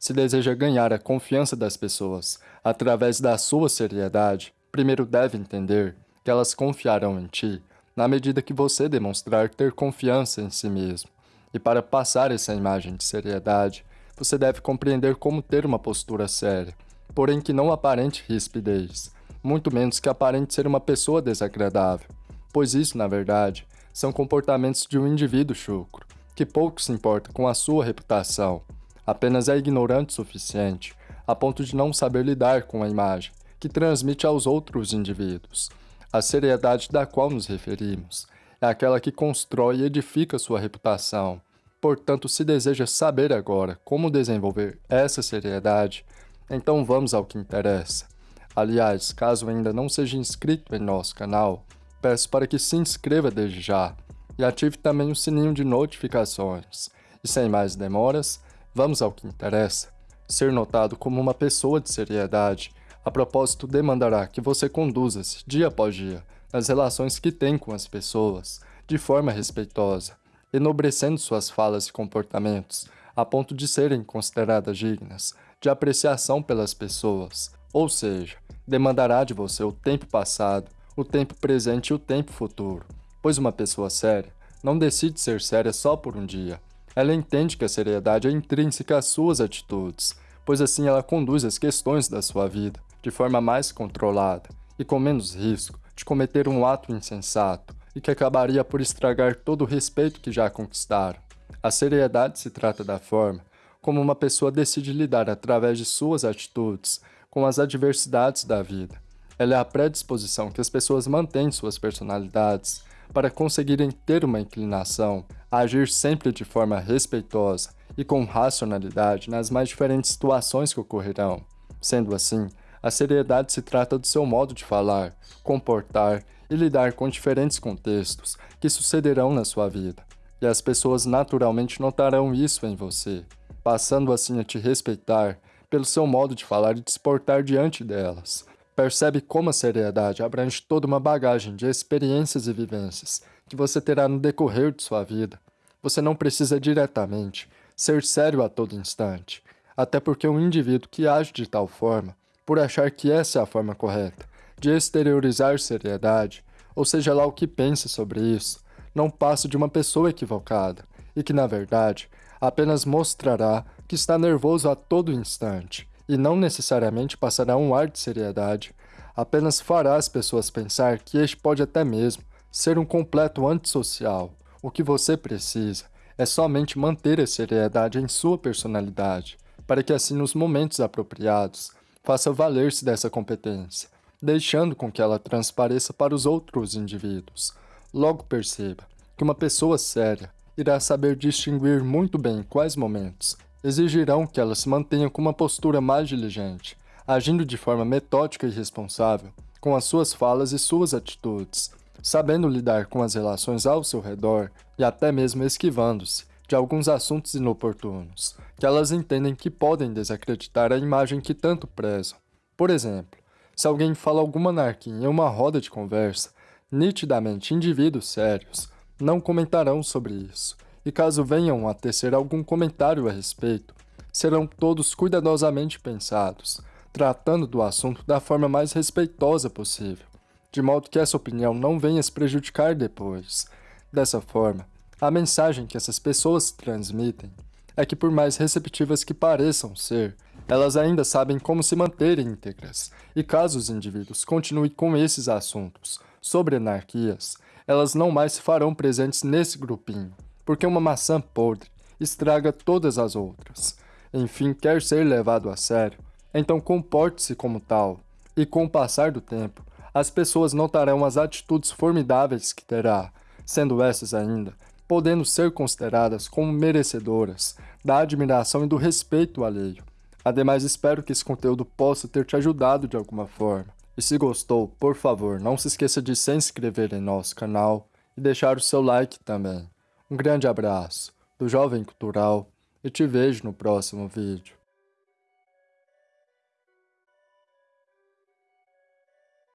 Se deseja ganhar a confiança das pessoas através da sua seriedade, primeiro deve entender que elas confiarão em ti na medida que você demonstrar ter confiança em si mesmo. E para passar essa imagem de seriedade, você deve compreender como ter uma postura séria, porém que não aparente rispidez, muito menos que aparente ser uma pessoa desagradável, pois isso, na verdade, são comportamentos de um indivíduo chucro, que pouco se importa com a sua reputação, apenas é ignorante o suficiente a ponto de não saber lidar com a imagem que transmite aos outros indivíduos. A seriedade da qual nos referimos é aquela que constrói e edifica sua reputação. Portanto, se deseja saber agora como desenvolver essa seriedade, então vamos ao que interessa. Aliás, caso ainda não seja inscrito em nosso canal, peço para que se inscreva desde já e ative também o sininho de notificações. E sem mais demoras, vamos ao que interessa. Ser notado como uma pessoa de seriedade, a propósito demandará que você conduza-se, dia após dia, nas relações que tem com as pessoas, de forma respeitosa, enobrecendo suas falas e comportamentos, a ponto de serem consideradas dignas de apreciação pelas pessoas, ou seja, demandará de você o tempo passado, o tempo presente e o tempo futuro, pois uma pessoa séria não decide ser séria só por um dia, ela entende que a seriedade é intrínseca às suas atitudes, pois assim ela conduz as questões da sua vida de forma mais controlada e com menos risco de cometer um ato insensato e que acabaria por estragar todo o respeito que já conquistaram. A seriedade se trata da forma como uma pessoa decide lidar através de suas atitudes com as adversidades da vida. Ela é a predisposição que as pessoas mantêm suas personalidades para conseguirem ter uma inclinação agir sempre de forma respeitosa e com racionalidade nas mais diferentes situações que ocorrerão. Sendo assim, a seriedade se trata do seu modo de falar, comportar e lidar com diferentes contextos que sucederão na sua vida, e as pessoas naturalmente notarão isso em você, passando assim a te respeitar pelo seu modo de falar e de se portar diante delas. Percebe como a seriedade abrange toda uma bagagem de experiências e vivências que você terá no decorrer de sua vida. Você não precisa diretamente ser sério a todo instante, até porque um indivíduo que age de tal forma, por achar que essa é a forma correta de exteriorizar seriedade, ou seja lá o que pense sobre isso, não passa de uma pessoa equivocada e que, na verdade, apenas mostrará que está nervoso a todo instante e não necessariamente passará um ar de seriedade, apenas fará as pessoas pensar que este pode até mesmo ser um completo antissocial. O que você precisa é somente manter a seriedade em sua personalidade, para que assim nos momentos apropriados faça valer-se dessa competência, deixando com que ela transpareça para os outros indivíduos. Logo perceba que uma pessoa séria irá saber distinguir muito bem quais momentos exigirão que ela se mantenha com uma postura mais diligente, agindo de forma metódica e responsável com as suas falas e suas atitudes, sabendo lidar com as relações ao seu redor e até mesmo esquivando-se de alguns assuntos inoportunos, que elas entendem que podem desacreditar a imagem que tanto prezam. Por exemplo, se alguém fala alguma anarquia em uma roda de conversa, nitidamente indivíduos sérios não comentarão sobre isso, e caso venham a tecer algum comentário a respeito, serão todos cuidadosamente pensados, tratando do assunto da forma mais respeitosa possível, de modo que essa opinião não venha se prejudicar depois. Dessa forma, a mensagem que essas pessoas transmitem é que por mais receptivas que pareçam ser, elas ainda sabem como se manter íntegras, e caso os indivíduos continuem com esses assuntos sobre anarquias, elas não mais se farão presentes nesse grupinho, porque uma maçã podre estraga todas as outras. Enfim, quer ser levado a sério, então comporte-se como tal, e com o passar do tempo, as pessoas notarão as atitudes formidáveis que terá, sendo essas ainda, podendo ser consideradas como merecedoras da admiração e do respeito alheio. Ademais, espero que esse conteúdo possa ter te ajudado de alguma forma. E se gostou, por favor, não se esqueça de se inscrever em nosso canal e deixar o seu like também. Um grande abraço do Jovem Cultural e te vejo no próximo vídeo.